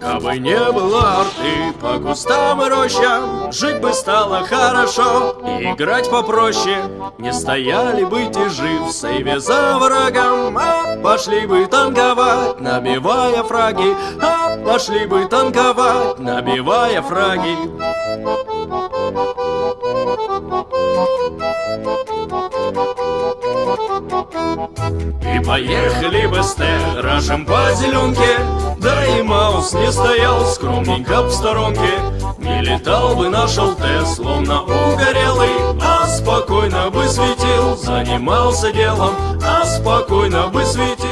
Кабы не было арты по кустам и рощам, Жить бы стало хорошо, и играть попроще. Не стояли бы тяжи в сейве за врагом, А пошли бы танковать, набивая фраги, А пошли бы танковать, набивая фраги. И поехали бы с Теражем по зеленке. Да и Маус не стоял скромненько в сторонке. Не летал бы наш ЛТ, словно угорелый А спокойно бы светил, занимался делом А спокойно бы светил